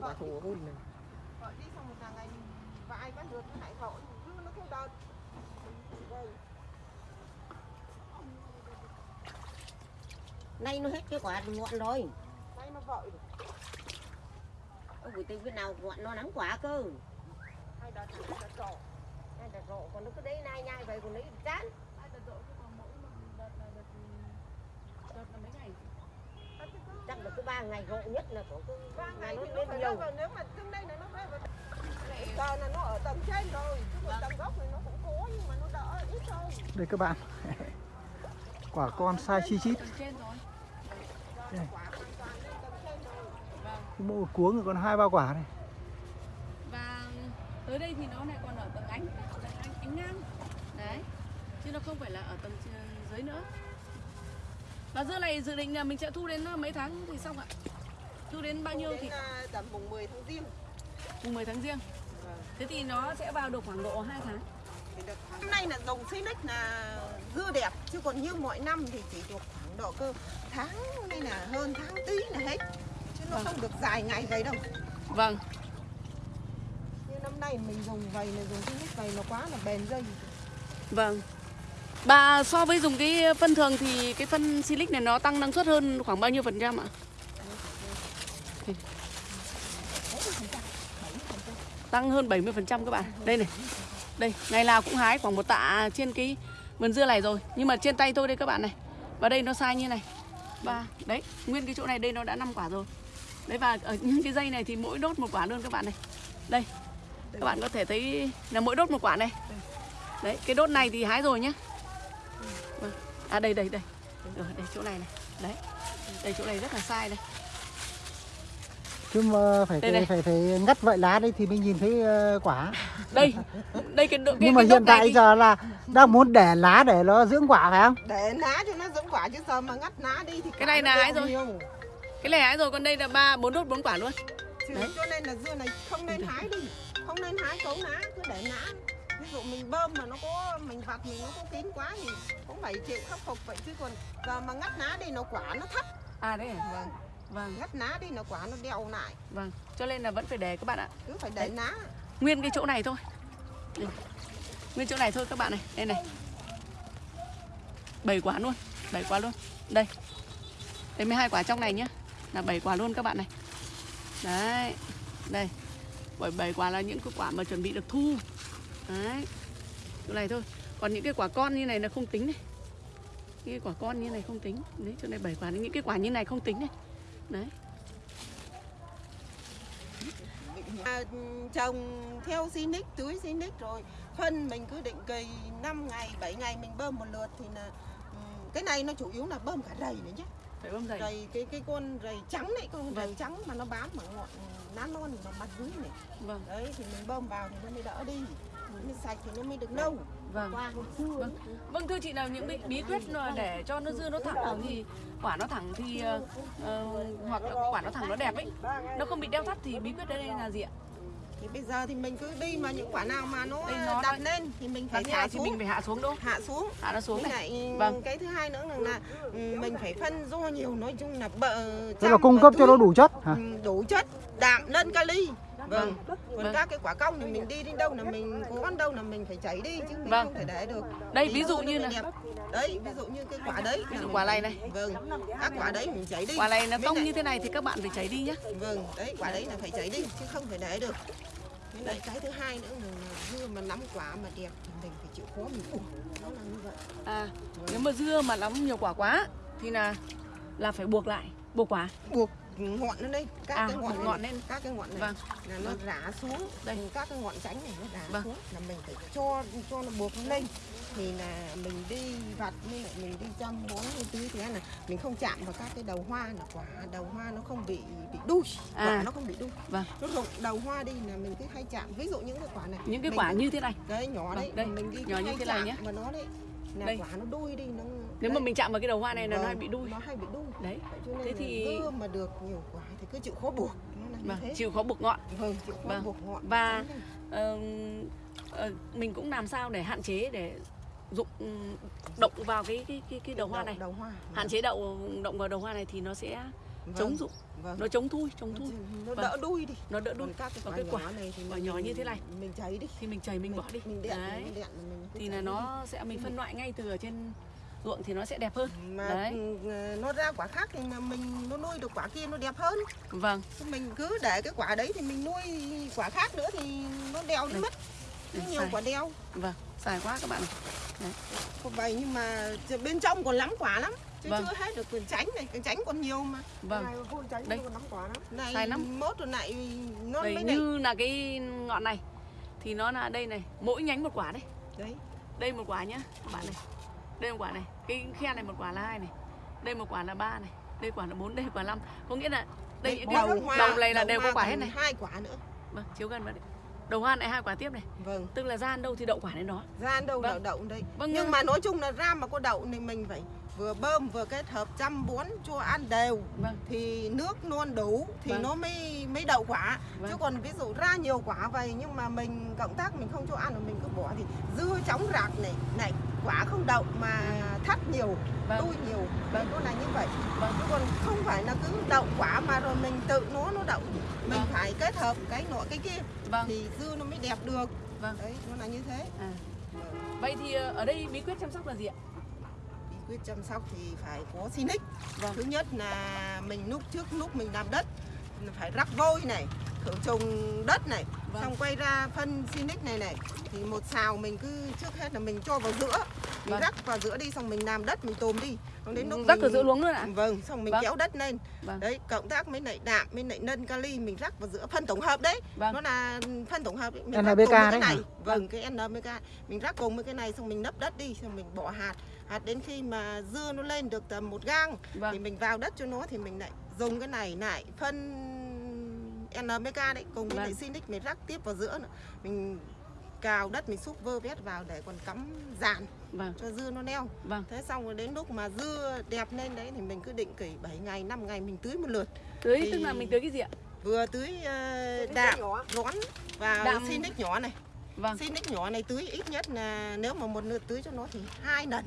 quả thủ hôn này Gọi đi xong một là ngày vài bắt được? Nó lại gọi cứ nó theo đợt nay nó hết cái quả ngọn rồi. Nay nó vội được. Ông buổi tình bên nào ngọn nó nắng quả cơ. Hai đợt hai đợt rộ Nay là rộ còn nó cứ đấy nai nhai vậy còn lấy chán hai đợt rộ chứ còn mỗi một đợt là đợt đợt là mấy ngày chắc là cứ ba ngày rộ nhất là có cứ ba ngày nó thì nó lên phải nhiều. đâu vào nếu mà trong đây là nó phải vào giờ là nó ở tầng trên rồi chứ còn tầng gốc thì nó cũng có nhưng mà nó đỡ ít thôi. Đây các bạn. Quả con sai chi chít vâng. Mỗi một cuống thì còn hai ba quả này. Và tới đây thì nó lại còn ở tầng ánh tầng ánh, ánh ngang. Đấy. Chứ nó không phải là ở tầng dưới nữa và dưa này dự định là mình sẽ thu đến ờ, mấy tháng thì xong ạ? Thu đến bao nhiêu thì? À, tầm mùng 10 tháng riêng. Mùng 10 tháng riêng. Vâng. thế thì nó sẽ vào được khoảng độ 2 tháng. Năm nay là dòng Phoenix là dưa đẹp chứ còn như mọi năm thì chỉ được khoảng độ cơ tháng đây là hơn tháng tí là hết. Chứ nó Vâng. không được dài ngày vậy đâu. Vâng. Như năm nay mình dùng vầy này dùng Phoenix vầy nó quá là bền dây. Vâng. Bà so với dùng cái phân thường thì cái phân silic này nó tăng năng suất hơn khoảng bao nhiêu phần trăm ạ? Thì- Tăng hơn 70% các bạn. Đây này. Đây, ngày nào cũng hái khoảng một tạ trên cái vườn dưa này rồi. Nhưng mà trên tay tôi đây các bạn này. Và đây nó sai như này. Và đấy, nguyên cái chỗ này đây nó đã 5 quả rồi. Đấy và ở những cái dây này thì mỗi đốt một quả luôn các bạn này. Đây. Các bạn có thể thấy là mỗi đốt một quả này. Đấy, cái đốt này thì hái rồi nhá. À đây đây đây. Rồi, đây chỗ này này. Đấy. Đây chỗ này rất là sai đây. chứ mà phải Đây phải này. phải, phải ngắt vậy lá đây thì mới nhìn thấy ờ, quả Đây. Đây cái, cái nhưng mà cái hiện này tại thì- giờ là đang muốn để lá để nó dưỡng quả phải không để ná cho nó giống quả chứ giờ mà ngắt ná đi thì Cái này là đeo rồi. nhiều. cái này hái rồi còn đây là ba bốn đốt bốn quả luôn. Chứ cho nên là dưa này không nên hái đi không nên hái cấu ná cứ để ná ví dụ mình bơm mà nó có mình vặt mình nó có kín quá thì cũng phải chịu khắc phục vậy chứ còn giờ mà ngắt ná đi nó quả nó thấp À đấy. à? vâng Vâng, ngắt ná đi nó quả nó đeo lại vâng. Cho nên là vẫn phải để các bạn ạ. cứ phải để Đấy. ná Nguyên cái chỗ này thôi. Đây. Nguyên chỗ này thôi các bạn này. Đây này. 7 quả luôn. 7 quả luôn. Đây. Đây 12 quả trong này nhá. Là 7 quả luôn các bạn này. Đấy. Đây. Bởi 7 quả là những cái quả mà chuẩn bị được thu. Đấy. Chỗ này thôi. Còn những cái quả con như này là không tính này. Những cái quả con như này không tính. Đấy, chỗ này 7 quả. Những cái quả như này không tính này. Đấy. à, trồng theo Sinic tưới Sinic rồi phân mình cứ định kỳ 5 ngày 7 ngày mình bơm một lượt thì là cái này nó chủ yếu là bơm cả rầy nữa nhé Phải bơm rầy cái cái con rầy trắng này con rầy Vâng. trắng mà nó bám ở ngọn lá non và mặt dưới này Vâng. đấy thì mình bơm vào thì nó mới đỡ đi nó mới sạch thì nó mới được lâu Vâng. Vâng. Vâng thưa chị nào những bí, bí quyết là để cho nó dưa nó thẳng thì quả nó thẳng thì ờ, hoặc là quả nó thẳng nó đẹp ấy nó không bị đeo thắt thì bí quyết đây là gì ạ? thì bây giờ thì mình cứ đi mà những quả nào mà nó, Đây nó đặt lên thì mình phải thả này thì xuống mình phải hạ xuống đâu? hạ xuống Hạ nó xuống này. lại Vâng. cái thứ hai nữa là, là ừ, mình phải phân do nhiều nói chung là bợ tức là cung cấp cho nó đủ chất hả Ừ, đủ chất đạm lân kali vâng còn Vâng. các cái quả cong thì mình đi đến đâu là mình cố ăn đâu là mình phải chảy đi chứ mình Vâng. không thể để được Đây ví dụ như là đẹp. đấy ví dụ như cái quả đấy Ví dụ quả này này. vâng các quả đấy mình chảy đi quả này nó cong như thế này thì các bạn phải cháy đi nhá. vâng đấy quả đấy là phải chảy đi chứ không thể để được Với lại cái thứ hai nữa là, dưa mà nắm quả mà đẹp thì mình phải chịu khó mình buộc nó là như vậy À nếu mà dưa mà lắm nhiều quả quá thì là là phải buộc lại, buộc quả. buộc ngọn nó lên các À, cái ngọn, ngọn lên. các cái ngọn này Vâng. là nó rã xuống Đây. các cái ngọn tránh này nó rã Vâng. xuống là mình phải cho cho nó buộc lên thì là mình đi vặt lại mình đi chăm bón như tưới thế là mình không chạm vào các cái đầu hoa là quả đầu hoa nó không bị bị đuôi À. quả nó không bị đuôi Vâng. nó rụng đầu hoa đi là mình cứ hay chạm ví dụ những cái quả này Những cái mình quả như thế này. cái nhỏ đấy Vâng, đây, mình đi nhỏ như hay thế này chạm nhé. vào nó đấy là Đây. quả nó đuôi đi nó Nếu mà đấy. mình chạm vào cái đầu hoa này là nó Vâng, hay bị đuôi. nó hay bị đuôi Đấy. Thế thì- dưa mà được nhiều quả thì cứ chịu khó buộc nó Vâng, chịu khó buộc ngọn. vâng chịu khó Vâng. buộc ngọn Và- ờ, mình cũng làm sao để hạn chế để dụng động vào cái cái cái cái đầu hoa này. đầu hoa hạn chế đậu động vào đầu hoa này thì nó sẽ Vâng, chống dụng vâng. nó chống thui chống thui nó Vâng. đỡ đuôi đi nó đỡ đun còn các cái quả cái quả- nhỏ này thì mình- nhỏ như thế này. mình cháy đi thì mình chảy mình bỏ đi mình đẹn đấy mình đẹn mình thì là nó sẽ mình phân loại ngay từ ở trên ruộng thì nó sẽ đẹp hơn mà Đấy. ừ, nó ra quả khác thì mình nó nuôi được quả kia nó đẹp hơn vâng mình cứ để cái quả đấy thì mình nuôi quả khác nữa thì nó đeo đi Đây. mất Đây, nhiều xài. quả đeo vâng xài quá các bạn này. vậy nhưng mà bên trong còn lắm quả lắm chứ Vâng. chưa hết được quyền tránh này cái tránh còn nhiều mà vâng này phun tránh Đây. còn lắm quả lắm Sai này lắm. mốt rồi lại nó đây mới này như là cái ngọn này thì nó là đây này mỗi nhánh một quả đấy đấy đây một quả nhá các bạn này đây một quả này. Cái khe này một quả là hai này. Đây một quả là ba này. Đây quả là bốn đây quả năm. Có nghĩa là đây những cái đầu đầu này là đều có quả hết này. hai quả nữa. Vâng chiếu gần vào đấy đầu hoa này hai quả tiếp này. Vâng. Tức là gian đâu thì đậu quả đến đó. Ra đâu Vâng. đậu đậu đây Vâng, nhưng mà nói chung là ra mà có đậu thì mình phải vừa bơm vừa kết hợp chăm bón cho ăn đều. Vâng. Thì nước luôn đủ thì Vâng. nó mới mới đậu quả. Vâng. chứ còn ví dụ ra nhiều quả vậy nhưng mà mình cộng tác mình không cho ăn rồi mình cứ bỏ thì dưa chóng rạc này này quả không đậu mà thắt nhiều vâng. đuôi nhiều. Vâng. nó là như vậy. Vâng. Chứ còn không phải là cứ đậu quả mà rồi mình tự nó nó đậu. Mình Vâng. phải kết hợp cái nọ cái kia. Vâng. Thì dưa nó mới đẹp được. Vâng. Đấy nó là như thế. À. vậy thì ờ, ở đây bí quyết chăm sóc là gì ạ? Bí quyết chăm sóc thì phải có Sinic Vâng. thứ nhất là mình lúc trước lúc mình làm đất phải rắc vôi này khử trùng đất này Vâng. xong quay ra phân Sinic này này thì một xào mình cứ trước hết là mình cho vào giữa mình Vâng. rắc vào giữa đi xong mình làm đất mình tôm đi xong đến lúc rắc ở mình- giữa luống luôn ạ vâng xong mình Vâng. kéo đất lên Vâng. đấy cộng tác với lại đạm với lại nân kali mình rắc vào giữa phân tổng hợp đấy Vâng. nó là phân tổng hợp ấy. mình rắc NPK cùng với cái đấy này hả? vâng cái NPK mình rắc cùng với cái này xong mình nấp đất đi xong mình bỏ hạt hạt đến khi mà dưa nó lên được tầm một gang thì vâng mình vào đất cho nó thì mình lại dùng cái này lại phân NPK đấy cùng với Vâng. lại Sinic mình rắc tiếp vào giữa nữa. Mình cào đất mình xúc vơ vét vào để còn cắm dàn vâng. cho dưa nó neo. Vâng. Thế xong rồi đến lúc mà dưa đẹp lên đấy thì mình cứ định kỷ 7 ngày 5 ngày mình tưới một lượt. Tưới? Thì- tức là mình tưới cái gì ạ? vừa tưới uh, đạm rón và Đạm- Sinic nhỏ này. Vâng. Sinic nhỏ này tưới ít nhất là nếu mà một lượt tưới cho nó thì hai lần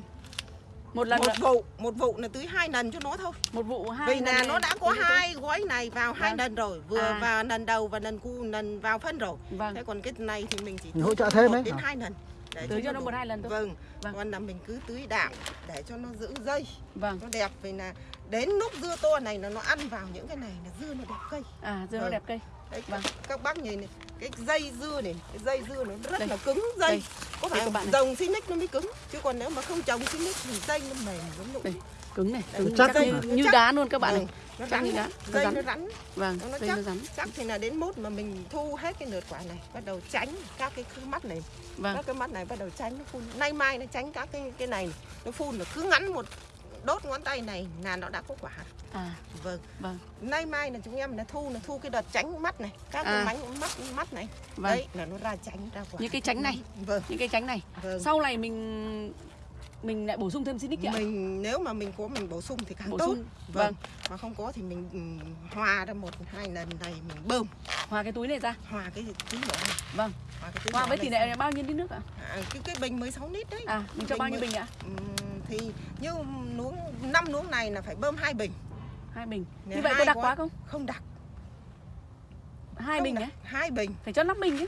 một lần một nữa, vụ một vụ là tưới hai lần cho nó thôi. Một vụ hai vì lần là này nó đã có hai gói này vào hai Vâng. lần rồi vừa À. vào lần đầu và lần cu lần vào phân rồi. Vâng. Thế còn cái này thì mình chỉ Mình hỗ trợ thêm đấy đến hai lần. Để tưới cho nó đủ. một hai lần thôi. Vâng. Vâng. còn là mình cứ tưới đạm để cho nó giữ dây. Vâng. Nó đẹp vì là đến lúc dưa to này là nó ăn vào những cái này là dưa nó đẹp cây. À dưa nó Vâng. đẹp cây đấy Vâng. các, bác nhìn này cái dây dưa này cái dây dưa nó rất Đây. là cứng dây Đây. có phải bạn này. dòng Sinic nó mới cứng chứ còn nếu mà không trồng Sinic thì dây nó mềm giống Đây. cứng này cứng chắc chắc như, đấy. như Chắc. đá luôn các bạn này nó rắn như đá nó dây rắn nó rắn vâng nó dây chắc. nó rắn chắc thì là đến mốt mà mình thu hết cái lượt quả này bắt đầu tránh các cái mắt này vâng các cái mắt này bắt đầu tránh nó phun nay mai nó tránh các cái cái này nó phun là cứ ngắn một đốt ngón tay này là nó đã có quả à. Vâng. Vâng. Nay mai là chúng em là thu là thu cái đợt tránh mắt này các cái À. mánh mắt mắt này. Vâng. Đấy là nó ra tránh ra quả. Những cái tránh này. Vâng. Những cái tránh này. Vâng. Sau này mình mình lại bổ sung thêm xinic ạ. Mình nếu mà mình có mình bổ sung thì càng bổ tốt. sung. Vâng. vâng. Mà không có thì mình ừ, hòa ra một hai lần này mình bơm. Hòa cái túi này ra. Hòa cái tí nhỏ này. Vâng. Hòa cái với tỷ lệ bao nhiêu lít nước ạ? À, cái cái bình 16 lít đấy. À mình cho Bình bao nhiêu bình ạ? Ừm, thì như nuống năm nuống này là phải bơm hai bình hai bình. Như vậy có đặc quá. không? Không đặc. Hai không bình nhé. hai bình. Phải cho 5 bình chứ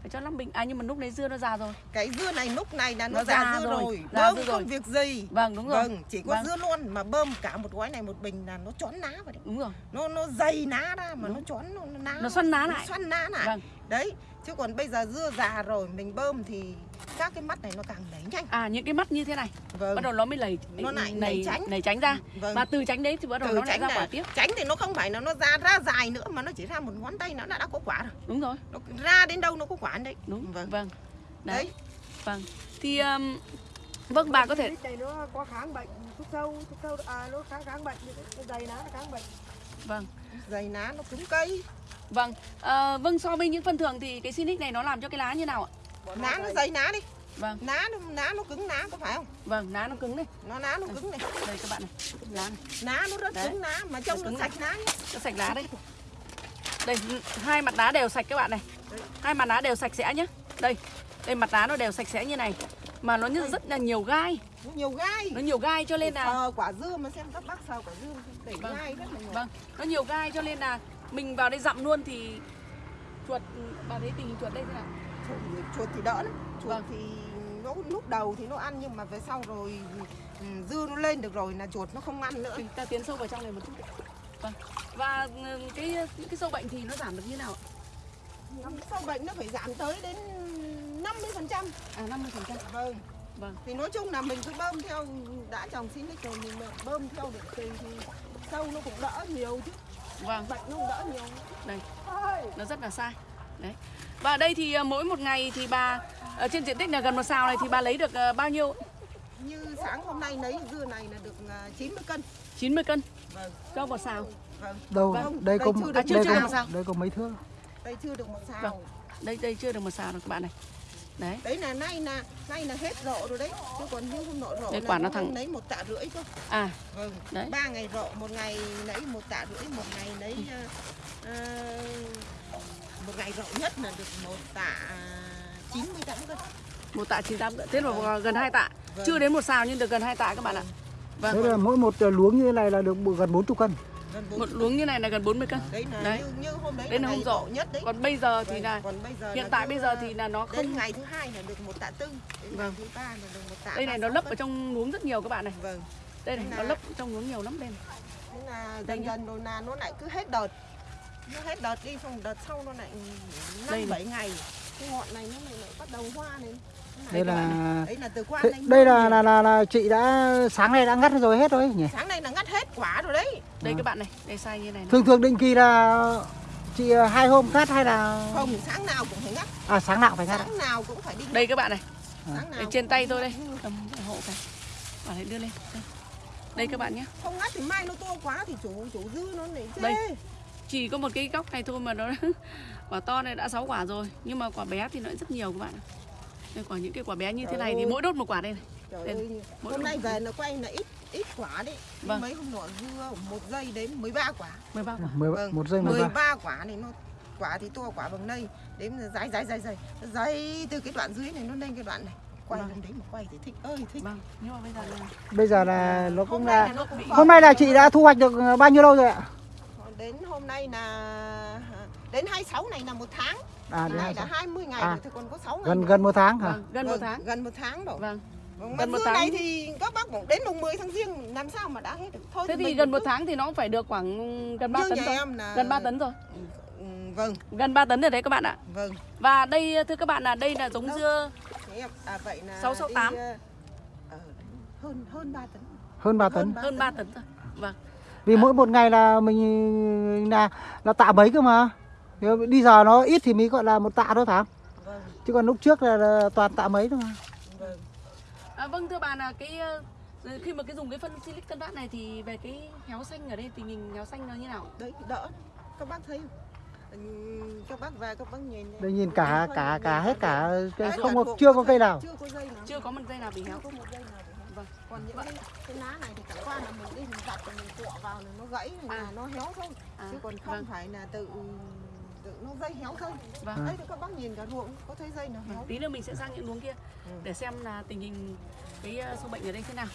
phải cho 5 bình. À nhưng mà lúc đấy dưa nó già rồi. Cái dưa này lúc này là nó, Nó già già dưa rồi, rồi, già bơm dưa không rồi. việc gì. Vâng đúng rồi. Vâng chỉ có Vâng. dưa luôn mà bơm cả một gói này một bình là nó chón ná vào đấy. Đúng rồi. Nó nó dày ná ra mà Đúng. nó chón nó, nó ná. Nó xoăn ná nó lại. xoăn ná lại. Vâng. Đấy chứ còn bây giờ dưa già rồi mình bơm thì các cái mắt này nó càng nảy nhanh. À những cái mắt như thế này. Vâng. Bắt đầu nó mới lầy Nó lại nảy nảy tránh. nảy tránh ra. Vâng. Và từ tránh đấy thì bắt đầu từ nó lại tránh ra là quả tiếp. tránh thì nó không phải là nó ra ra dài nữa mà nó chỉ ra một ngón tay nó đã, đã có quả rồi. Đúng rồi. Nó ra đến đâu nó có quả đấy. Đúng. Vâng. vâng. Đấy. Đấy. Vâng. Thì um, vâng bà có thể Cái này nó có kháng bệnh thuốc sâu thuốc sâu à nó kháng kháng bệnh dày nó kháng bệnh. Vâng. Dày ná nó cứng cây vâng. Ờ, vâng so với những phân thường thì cái Sinic này nó làm cho cái lá như nào ạ? Ná nó dày ná đi. Vâng. Ná nó ná nó cứng ná có phải không? Vâng lá nó cứng này. Nó ná nó cứng này. Đây các bạn này. Lá này. Ná nó rất Đấy. cứng ná mà trông Nó sạch ná nhá. nó sạch lá đây đây hai mặt đá đều sạch các bạn này. Đấy. hai mặt đá đều sạch sẽ nhá. Đây đây mặt đá nó đều sạch sẽ như này. Mà nó như rất là nhiều gai. Nó nhiều gai. Nó nhiều gai cho nên là sờ quả dưa mà xem các bác sờ quả dưa để Vâng. gai rất là nhiều. Vâng. Nó nhiều gai cho nên là mình vào đây dặm luôn thì chuột bà thấy tình hình chuột đây thế nào? Chuột, chuột thì đỡ lắm. Chuột Vâng. thì nó lúc đầu thì nó ăn nhưng mà về sau rồi ừ, dưa nó lên được rồi là chuột nó không ăn nữa. Mình ta tiến sâu vào trong này một chút vâng. Và ừ, cái những cái sâu bệnh thì nó giảm được như nào ạ? sâu bệnh nó phải giảm tới đến 50 phần trăm. À 50 phần trăm. Vâng. Vâng. thì nói chung là mình cứ bơm theo đã trồng xin rồi mình bơm theo định kỳ thì sâu nó cũng đỡ nhiều chứ vâng. Bệnh nó đỡ nhiều. Đây. Nó rất là sai. Đấy. Và đây thì ờ, mỗi một ngày thì bà ở trên diện tích là gần một sào này thì bà lấy được ờ, bao nhiêu? Như sáng hôm nay lấy dưa này là được à, 90 cân. 90 cân? Vâng. Cho một sào vâng. Đâu Vâng, đây có chưa được đây chưa- chưa có được một sao. đây có mấy thước? Đây chưa được một sào Vâng. đây đây chưa được một sào đâu các bạn này đấy đấy là nay là nay là hết rộ rồi đấy chứ còn như hôm nọ rộ là quả nó thẳng. lấy một tạ rưỡi cơ à vâng Đấy. ba ngày rộ một ngày lấy một tạ rưỡi một ngày lấy à, một ngày rộ nhất là được một tạ 98 cân một tạ 98 cân thế là Vâng. gần hai tạ Vâng. chưa đến một sào nhưng được gần hai tạ các bạn ạ thế vâng là mỗi một luống như thế này là được gần 40 cân một luống như này là gần 40 cân. Đấy là Đấy. như, như hôm đấy Đấy là hôm rộ. nhất đấy. Còn bây giờ thì Vâng, là còn bây giờ hiện là tại bây giờ thì là nó không ngày thứ hai là được một tạ tư Vâng. thứ ba là được một tạ đây này nó 36 lấp ở trong luống rất nhiều các bạn này. Vâng. Đây này nó là- lấp trong luống nhiều lắm đây là Đây dần dần rồi là nó lại cứ hết đợt. Nó hết đợt đi xong đợt sau nó lại Đây năm bảy ngày. Cái ngọn này nó lại, bắt đầu hoa này. Đây là đấy là từ qua đây là, là là là chị đã sáng nay đã ngắt rồi hết rồi nhỉ? Sáng nay là quả rồi đấy. Đây À. các bạn này đây sai như này, này. thường thường định kỳ là chị ờ, hai hôm ngắt hay là? Không sáng nào cũng phải ngắt. À sáng nào phải ngắt sáng nào cũng phải đi đây các bạn này. Sáng nào đây, trên tay tôi đây. Cầm hộ cái. Bạn đưa lên. Đây, đây các bạn nhé. Không ngắt thì mai nó to quá thì chủ chủ dư nó lại chê. Đây. chỉ có một cái góc này thôi mà nó quả to này đã 6 quả rồi. Nhưng mà quả bé thì nó rất nhiều các bạn ạ. đây quả những cái quả bé như thế này thì mỗi đốt một quả đây này Trời Đây, ơi, hôm nay về nó quay là ít ít quả đấy. Vâng. mấy hôm nọ dưa một giây đến 13 quả. 13 quả. Mười- Vâng, một giây mười ba. 13 quả này nó quả thì to quả bằng đây đếm là dái dái dái dái dái từ cái đoạn dưới này nó lên cái đoạn này. Quay Vâng. lên đấy mà quay thì thích. Ơi thích. Vâng. Nhưng mà bây giờ là bây giờ là nó cũng hôm nay là là nó cũng hôm nay là chị đã thu hoạch được ờ, bao nhiêu lâu rồi ạ? Đến hôm nay là đến 26 này là một tháng. À đến hai là 20 ngày À. rồi thì còn có 6 ngày gần nữa. gần một tháng hả? Vâng, gần một Vâng, tháng. gần một tháng rồi. Vâng, gần mà một tháng. này thì các bác cũng đến mùng 10 tháng riêng làm sao mà đã hết được? Thôi thế thì mình gần một cứ- tháng thì nó cũng phải được khoảng gần 3 như tấn rồi là gần 3 tấn rồi. Ừ, vâng. Gần 3 tấn rồi đấy các bạn ạ. Vâng. Và đây thưa các bạn là đây là giống Đâu? dưa à vậy là 668. đi, ờ, ờ, hơn hơn 3 tấn. Hơn 3 tấn. Hơn 3 tấn rồi vâng. Vì mỗi một ngày là mình là là tạ mấy cơ mà. Đi giờ nó ít thì mới gọi là một tạ thôi phải không vâng. Chứ còn lúc trước là, là toàn tạ mấy thôi mà. vâng À, vâng thưa bà là cái ờ, khi mà cái dùng cái phân silic tân bát này thì về cái héo xanh ở đây tình hình héo xanh nó như nào? đấy đỡ các bác thấy không? Ừ, các bác về các bác nhìn đây nhìn cả cả nhìn cả hết cả cây Đấy, không có chưa có cây nào chưa có dây nào Chưa có một dây nào bị héo. có một dây nào. Vâng. còn những cái, cái lá này thì chẳng qua là mình đi mình giặt mình cọ vào là nó gãy là À. nó héo thôi À, chứ còn không vâng. phải là tự nó dây héo thôi Vâng. đấy thì các bác nhìn cả ruộng có thấy dây nào héo Tí nữa mình sẽ sang những luống kia Ừ. để xem là tình hình cái ờ, sâu bệnh ở đây thế nào.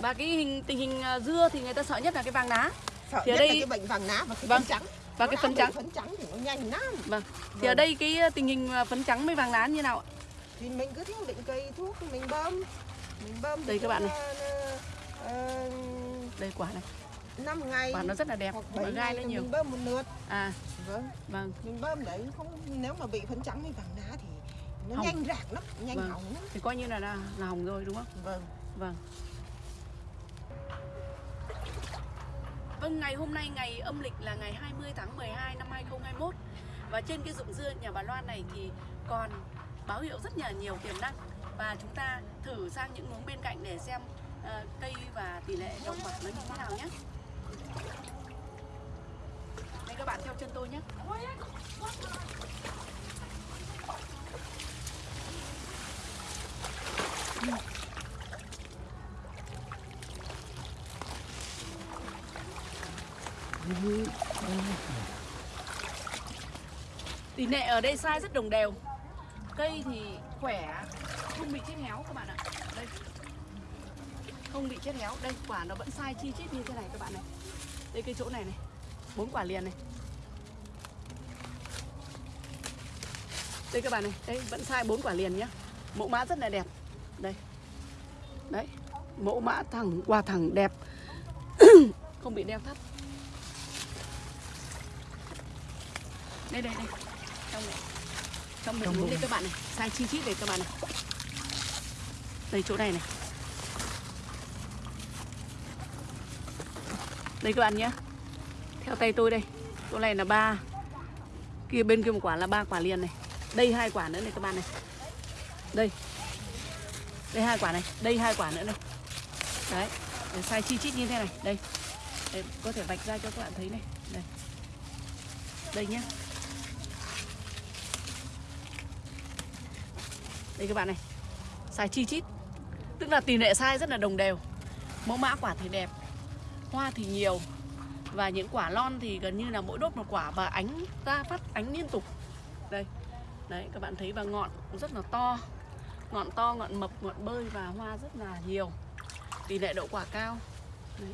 Và cái hình tình hình ờ, dưa thì người ta sợ nhất là cái vàng lá sợ Thì ở nhất đây- là cái bệnh vàng lá và cái Vâng. phấn trắng và Nó cái phấn trắng. phấn trắng thì nó nhanh lắm Vâng. Thì ở Vâng. đây cái ờ, tình hình phấn trắng với vàng lá như nào ạ? thì mình cứ theo định kỳ thuốc mình bơm mình bơm Đây các bạn này. này Đây quả này, 5 ngày quả nó rất là đẹp và 7 gai ngày nó nhiều. mình bơm một lượt À, vâng vâng. mình bơm đấy không nếu mà bị phấn trắng hay vàng lá thì nó Hỏng. nhanh rạc lắm nhanh Vâng. hỏng lắm Thì coi như là là, là hỏng rồi đúng không? vâng Vâng. Vâng, ngày hôm nay ngày âm lịch là ngày 20 tháng 12 năm 2021 Và trên cái ruộng dưa nhà bà Loan này thì còn báo hiệu rất là nhiều tiềm năng Và chúng ta thử sang những luống bên cạnh để xem ờ, cây và tỷ lệ đồng quả nó như thế nào nhé các bạn theo chân tôi nhé. Tỷ lệ ở đây sai rất đồng đều. Cây thì khỏe, không bị chết héo các bạn ạ. Đây. Không bị chết héo. Đây quả nó vẫn sai chi chít như thế này các bạn này. Đây cái chỗ này này. Bốn quả liền này. Đây các bạn này đây vẫn sai bốn quả liền nhá. Mẫu mã rất là đẹp. Đây. Đấy mẫu mã thẳng quả thẳng đẹp. Không bị đeo thắt. Đây đây đây. Trong này. Trong mình bụng. đây các bạn này. Sai chi chít đây các bạn này. Đây chỗ này này. Đây các bạn nhé theo tay tôi đây. Chỗ này là ba. Kia bên kia một quả là ba quả liền này đây hai quả nữa này các bạn này. Đây. Đây hai quả này. Đây hai quả nữa này. Đấy để sai chi chít như thế này. Đây. Đây, có thể vạch ra cho các bạn thấy này. Đây. Đây nhé đây các bạn này. Sai chi chít. Tức là tỷ lệ sai rất là đồng đều. Mẫu mã quả thì đẹp hoa thì nhiều và những quả lon thì gần như là mỗi đốt một quả và ánh ra phát ánh liên tục. Đây đấy, các bạn thấy và ngọn cũng rất là to. Ngọn to, ngọn mập, ngọn bơi và hoa rất là nhiều. Tỷ lệ đậu quả cao. Đấy.